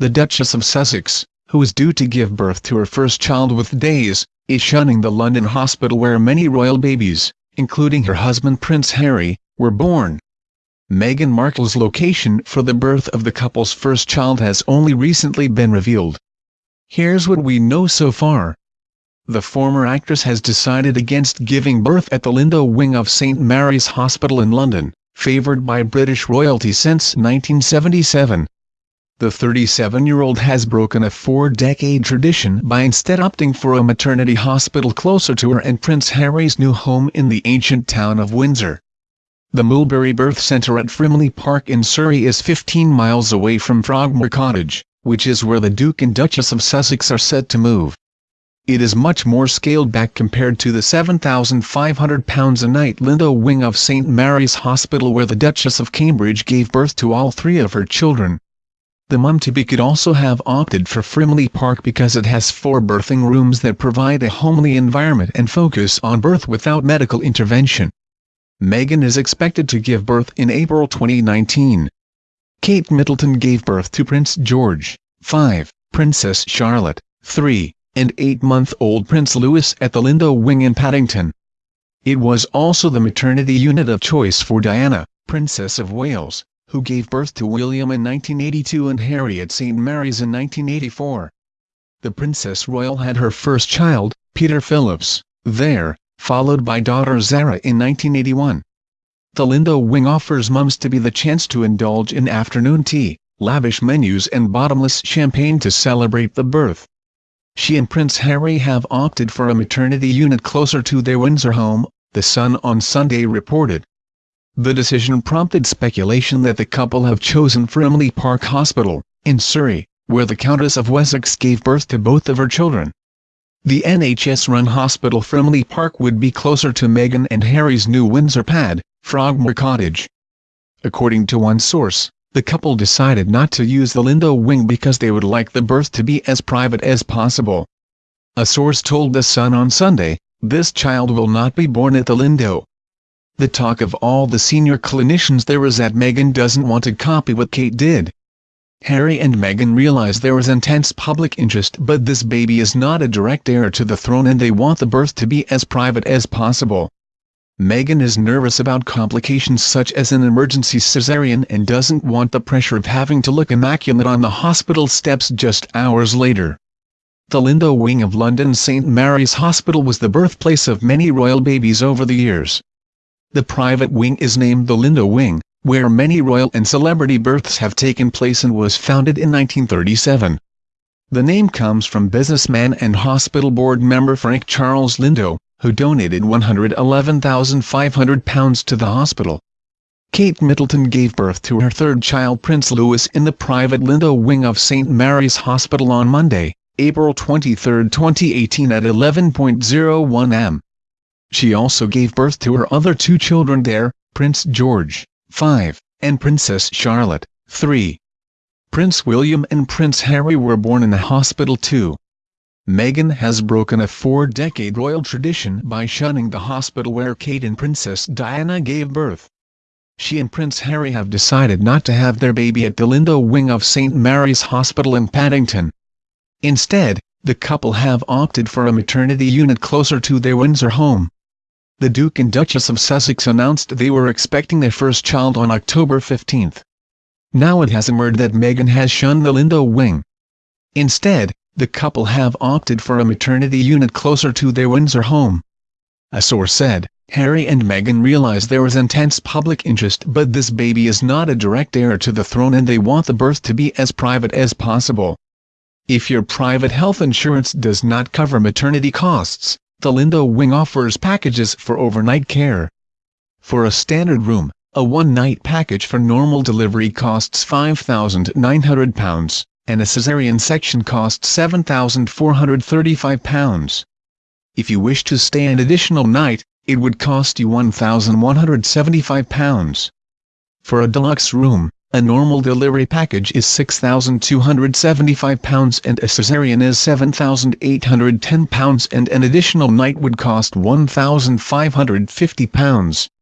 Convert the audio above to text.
the Duchess of Sussex, who is due to give birth to her first child with days, is shunning the London hospital where many royal babies, including her husband Prince Harry, were born. Meghan Markle's location for the birth of the couple's first child has only recently been revealed. Here's what we know so far. The former actress has decided against giving birth at the Lindo wing of St Mary's Hospital in London, favoured by British royalty since 1977. The 37-year-old has broken a four-decade tradition by instead opting for a maternity hospital closer to her and Prince Harry's new home in the ancient town of Windsor. The Mulberry Birth Centre at Frimley Park in Surrey is 15 miles away from Frogmore Cottage, which is where the Duke and Duchess of Sussex are set to move. It is much more scaled back compared to the £7,500 a night Lindo wing of St Mary's Hospital where the Duchess of Cambridge gave birth to all three of her children. The mum-to-be could also have opted for Frimley Park because it has four birthing rooms that provide a homely environment and focus on birth without medical intervention. Meghan is expected to give birth in April 2019. Kate Middleton gave birth to Prince George, 5, Princess Charlotte, 3, and 8-month-old Prince Louis at the Lindo Wing in Paddington. It was also the maternity unit of choice for Diana, Princess of Wales, who gave birth to William in 1982 and Harry at St Mary's in 1984. The Princess Royal had her first child, Peter Phillips, there, followed by daughter Zara in 1981. The Lindo Wing offers mums to be the chance to indulge in afternoon tea, lavish menus and bottomless champagne to celebrate the birth. She and Prince Harry have opted for a maternity unit closer to their Windsor home, The Sun on Sunday reported. The decision prompted speculation that the couple have chosen Frimley Park Hospital, in Surrey, where the Countess of Wessex gave birth to both of her children. The NHS-run hospital Frimley Park would be closer to Meghan and Harry's new Windsor pad, Frogmore Cottage. According to one source, the couple decided not to use the Lindo wing because they would like the birth to be as private as possible. A source told The Sun on Sunday, this child will not be born at the Lindo. The talk of all the senior clinicians there is that Meghan doesn't want to copy what Kate did. Harry and Meghan realize there is intense public interest but this baby is not a direct heir to the throne and they want the birth to be as private as possible. Meghan is nervous about complications such as an emergency cesarean and doesn't want the pressure of having to look immaculate on the hospital steps just hours later. The Lindo wing of London's St Mary's Hospital was the birthplace of many royal babies over the years. The private wing is named the Lindo Wing, where many royal and celebrity births have taken place and was founded in 1937. The name comes from businessman and hospital board member Frank Charles Lindo, who donated £111,500 to the hospital. Kate Middleton gave birth to her third child Prince Louis in the private Lindo wing of St Mary's Hospital on Monday, April 23, 2018 at 11.01 am. She also gave birth to her other two children there, Prince George, 5, and Princess Charlotte, 3. Prince William and Prince Harry were born in the hospital too. Meghan has broken a four-decade royal tradition by shunning the hospital where Kate and Princess Diana gave birth. She and Prince Harry have decided not to have their baby at the Lindo wing of St Mary's Hospital in Paddington. Instead, the couple have opted for a maternity unit closer to their Windsor home. The Duke and Duchess of Sussex announced they were expecting their first child on October 15. Now it has emerged that Meghan has shunned the Lindo wing. Instead, the couple have opted for a maternity unit closer to their Windsor home. A source said, Harry and Meghan realize there is intense public interest but this baby is not a direct heir to the throne and they want the birth to be as private as possible. If your private health insurance does not cover maternity costs, the Lindo Wing offers packages for overnight care. For a standard room, a one-night package for normal delivery costs £5,900 and a caesarean section costs £7,435. If you wish to stay an additional night, it would cost you £1,175. For a deluxe room, a normal delivery package is £6,275 and a caesarean is £7,810 and an additional night would cost £1,550.